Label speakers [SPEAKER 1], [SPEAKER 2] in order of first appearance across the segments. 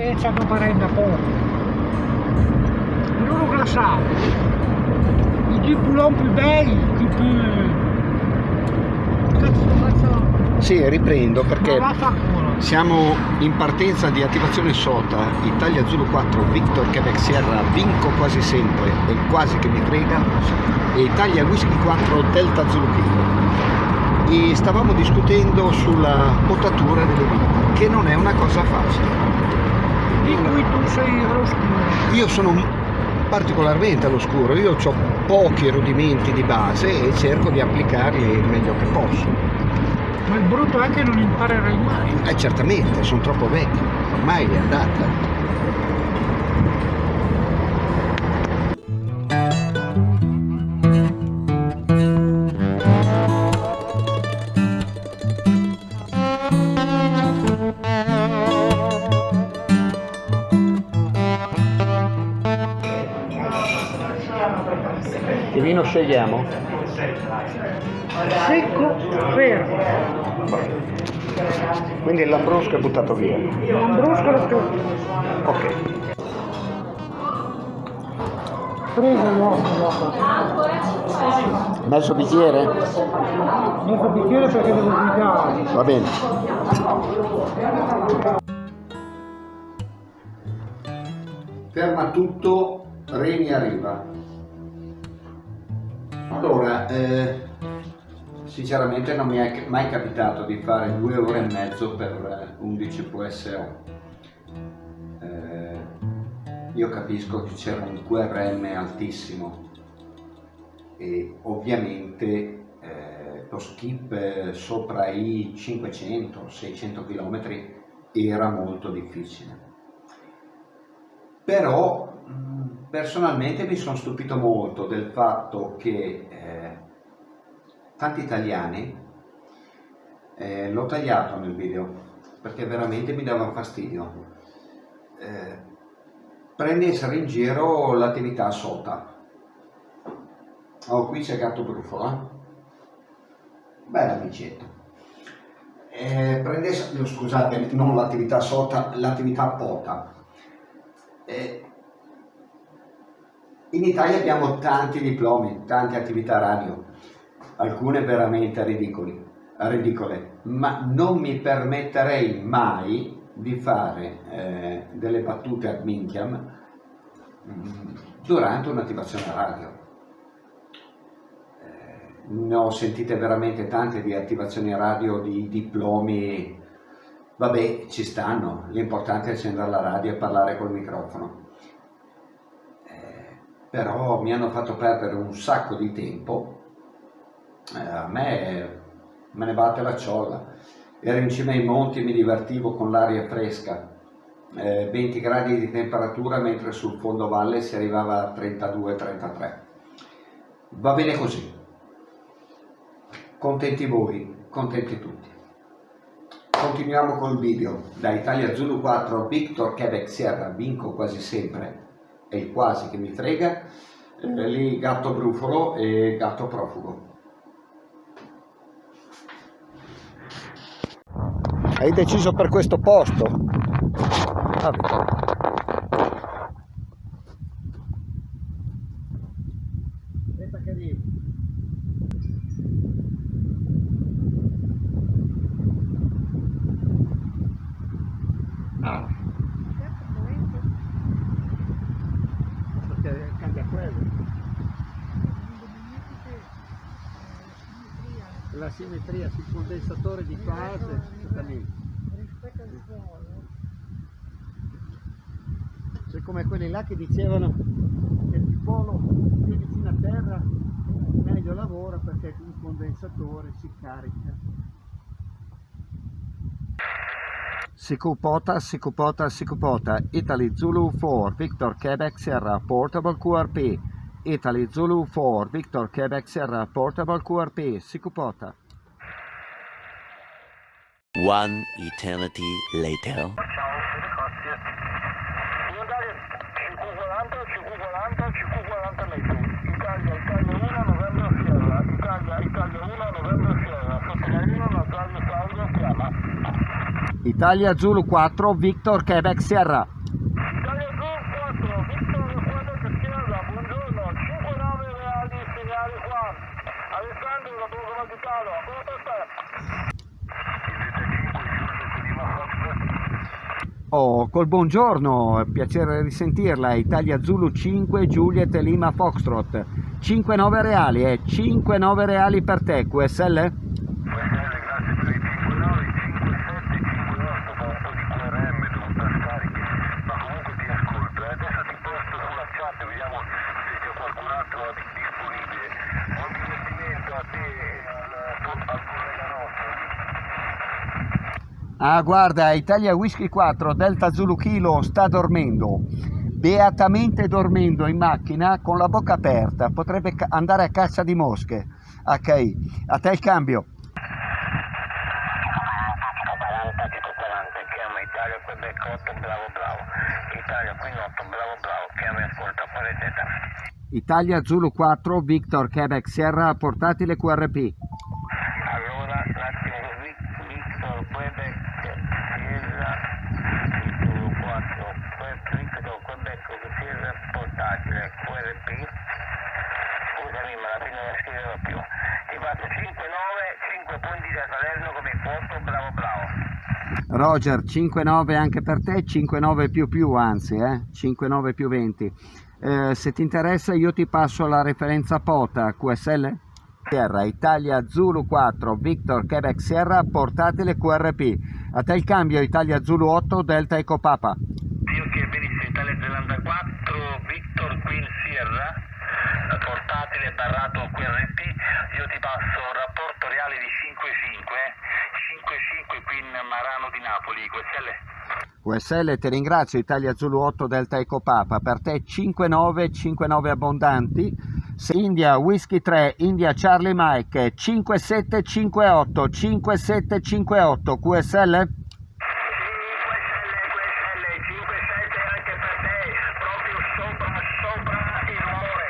[SPEAKER 1] e ci hanno parenda poco. Loro glaciali, i jeep non più belli, i più... Cazzo faccio...
[SPEAKER 2] Sì, riprendo perché siamo in partenza di attivazione SOTA, Italia Zulu 4, Victor Quebec Sierra, vinco quasi sempre e quasi che mi frega, e Italia Whisky 4, Delta Zulu Kilo. E stavamo discutendo sulla potatura delle vite, che non è una cosa facile.
[SPEAKER 1] Di cui tu sei all'oscuro.
[SPEAKER 2] Io sono particolarmente all'oscuro, io ho pochi rudimenti di base e cerco di applicarli il meglio che posso.
[SPEAKER 1] Ma il brutto è che non imparerai mai.
[SPEAKER 2] Eh certamente, sono troppo vecchio, ormai è andata. Che vino scegliamo?
[SPEAKER 1] Secco, fermo.
[SPEAKER 2] Quindi il lambrusco è buttato via.
[SPEAKER 1] Non bruscolo più.
[SPEAKER 2] Ok.
[SPEAKER 1] Prego l'uomo dopo.
[SPEAKER 2] Mezzo bicchiere?
[SPEAKER 1] Mezzo bicchiere perché devo guidare.
[SPEAKER 2] Va bene. Ferma tutto, Reni arriva. Allora, eh, sinceramente non mi è mai capitato di fare due ore e mezzo per eh, 11 PSO. Eh, io capisco che c'era un QRM altissimo e ovviamente eh, lo skip eh, sopra i 500-600 km era molto difficile. Però personalmente mi sono stupito molto del fatto che eh, tanti italiani, eh, l'ho tagliato nel video perché veramente mi dava fastidio, eh, prendessero in giro l'attività SOTA. Oh, qui c'è gatto brufola. Bella amicetto. Eh, prendesse, no, scusate, non l'attività SOTA, l'attività POTA. Eh, in Italia abbiamo tanti diplomi, tante attività radio, alcune veramente ridicoli, ridicole, ma non mi permetterei mai di fare eh, delle battute ad minchiam mm, durante un'attivazione radio. Eh, ne ho sentite veramente tante di attivazioni radio, di diplomi, vabbè ci stanno, l'importante è accendere la radio e parlare col microfono però mi hanno fatto perdere un sacco di tempo, eh, a me me ne batte la ciolla, ero in cima ai monti e mi divertivo con l'aria fresca, eh, 20 gradi di temperatura mentre sul fondo valle si arrivava a 32-33. Va bene così, contenti voi, contenti tutti. Continuiamo col video, da Italia Zulu 4 Victor Quebec Sierra, vinco quasi sempre, è il quasi che mi frega, eh, lì gatto brufolo e gatto profugo. Hai deciso per questo posto? Vabbè. Aspetta che arrivi. Ah. Perché cambia quello. La simmetria sul condensatore di fase,
[SPEAKER 1] suolo.
[SPEAKER 2] C'è come quelli là che dicevano che il polo più vicino a terra meglio lavora perché il condensatore si carica. Sikupota, Sikupota, Sikupota, Italy Zulu 4, Victor Quebec Sierra, Portable QRP, Italy Zulu 4, Victor Quebec Sierra, Portable QRP, Sikupota.
[SPEAKER 3] One eternity later.
[SPEAKER 4] Italia CQ40, CQ40, CQ40 metri. Italia, Italia 1, November Sierra. Italia, Italia 1, November Sierra. Sottomarino, Natalia Salvo, chiama.
[SPEAKER 2] Italia Zulu 4, Victor Quebec Sierra.
[SPEAKER 4] Italia Group 4, Victor Quebec Sierra, buongiorno, 59 reali segnali qua. Alessandro da Borgo Vaticano, ancora per te.
[SPEAKER 2] Oh, col buongiorno, piacere risentirla. Italia Zulu 5, Juliet Lima Foxtrot. 5-9 reali, eh? 5-9 reali per te, QSL?
[SPEAKER 4] grazie per i 59, 57, 58, fa un po' di QRM, dovuta scarichi, ma comunque ti ascolto. E adesso ti posto sulla chat, vediamo se c'è qualcun altro di- disponibile. Buon divertimento a te e al, al collega nostro.
[SPEAKER 2] Ah, guarda, Italia Whisky 4, Delta Zulu Kilo sta dormendo. Beatamente dormendo in macchina con la bocca aperta. Potrebbe andare a caccia di mosche. Ok, a te il cambio.
[SPEAKER 4] 40, Tito 40, chiama Italia Quebec 8, bravo bravo. Italia qui 8, bravo bravo, chiama ascolta, fuori teta.
[SPEAKER 2] Italia Zulu 4, Victor Quebec Sierra, portatile QRP.
[SPEAKER 4] Allora, un attimo così, Victor Quebec, Sierra, Titolo 4, Victor Quebec, Sierra, portatile, QRP. Scusami, ma alla fine non la scriverò più. Ti faccio 5-9, 5 punti da Salerno come quoto, bravo bravo.
[SPEAKER 2] Roger, 5-9 anche per te, 5-9 più più anzi, eh? 5-9 più 20. Eh, se ti interessa io ti passo la referenza POTA QSL? Sierra, Italia Zulu 4, Victor Quebec Sierra, portatile QRP. A te il cambio, Italia Zulu 8, Delta Eco Papa.
[SPEAKER 4] Io che benissimo, Italia Zelanda 4, Victor Queen Sierra, eh, portatile barrato QRP, io ti passo un rapporto reale di 5-5, eh. 5-5 Queen Marano di Napoli, QSL.
[SPEAKER 2] QSL ti ringrazio, Italia Zulu 8, Delta Eco Papa. Per te 5-9, 5-9 abbondanti. India Whisky 3, India Charlie Mike 5758, 5758 QSL?
[SPEAKER 4] QSL, QSL, 5-7 anche per te, proprio sopra, sopra il rumore.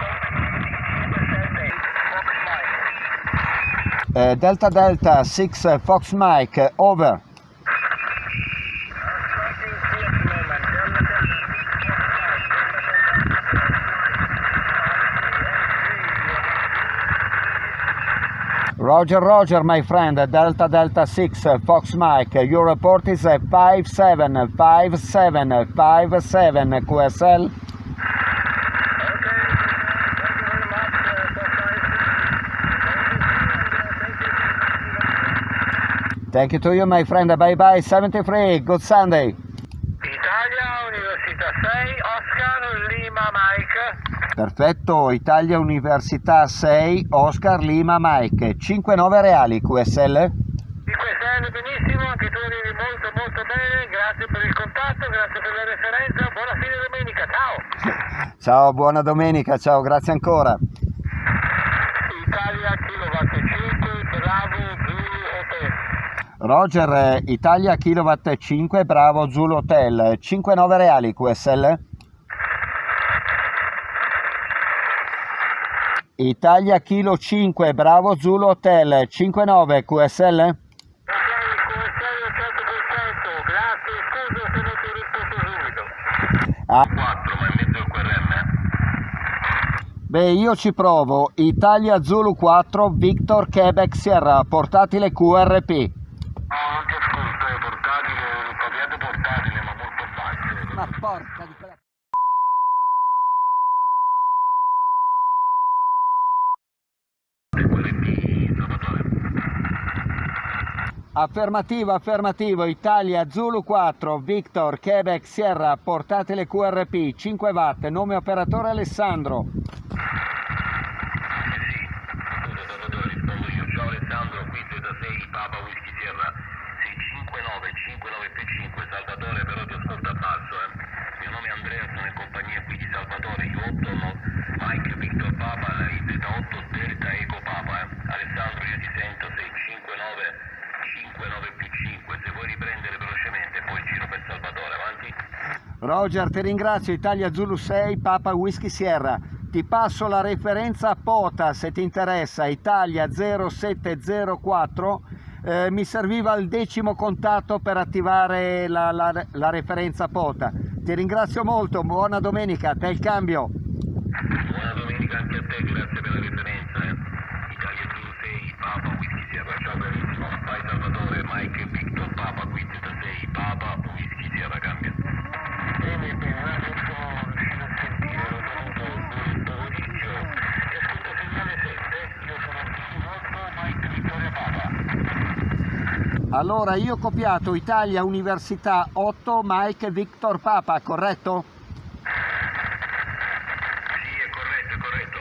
[SPEAKER 4] Complimenti, 5-7, Fox Mike.
[SPEAKER 2] Eh, Delta Delta 6 Fox Mike, over. Roger, Roger, my friend, Delta Delta 6 Fox Mike, your report is a 575757 QSL. Thank you to you, my friend. Bye bye, 73. Good Sunday. Perfetto, Italia Università 6, Oscar Lima Mike, 5-9 reali QSL.
[SPEAKER 4] Di QSL benissimo, anche tu arrivi molto molto bene, grazie per il contatto, grazie per la referenza, buona fine domenica, ciao!
[SPEAKER 2] Ciao, buona domenica, ciao, grazie ancora.
[SPEAKER 4] Italia, kilowatt 5, bravo, Zulu, Hotel.
[SPEAKER 2] Roger, Italia Kilowatt 5, bravo Zulu Hotel, 5-9 reali QSL. Italia Kilo 5, bravo Zulu Hotel, 5-9 QSL.
[SPEAKER 4] Ok, QSL 100%, grazie, scusa se non ti ho risposto subito.
[SPEAKER 2] Ah,
[SPEAKER 4] 4, ma mezzo al QRM, eh?
[SPEAKER 2] beh, io ci provo. Italia Zulu 4, Victor Quebec Sierra, portatile QRP.
[SPEAKER 4] No, non ti ascolto, è portatile, capiate portatile, ma molto basso.
[SPEAKER 2] Ma porca di quella...
[SPEAKER 4] Quelle di Salvatore.
[SPEAKER 2] Affermativo, affermativo, Italia Zulu 4, Victor Quebec Sierra, portatile QRP, 5 watt, nome operatore Alessandro. Roger, ti ringrazio, Italia Zulu 6, Papa Whisky Sierra. Ti passo la referenza a POTA se ti interessa, Italia 0704. Eh, mi serviva il decimo contatto per attivare la, la, la referenza POTA. Ti ringrazio molto, buona domenica, te il cambio. Allora io ho copiato Italia Università 8 Mike Victor Papa, corretto?
[SPEAKER 4] Sì, è corretto, è corretto.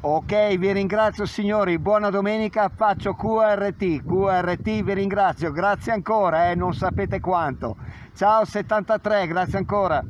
[SPEAKER 2] Ok, vi ringrazio signori, buona domenica, faccio QRT, QRT vi ringrazio, grazie ancora, eh, non sapete quanto. Ciao 73, grazie ancora.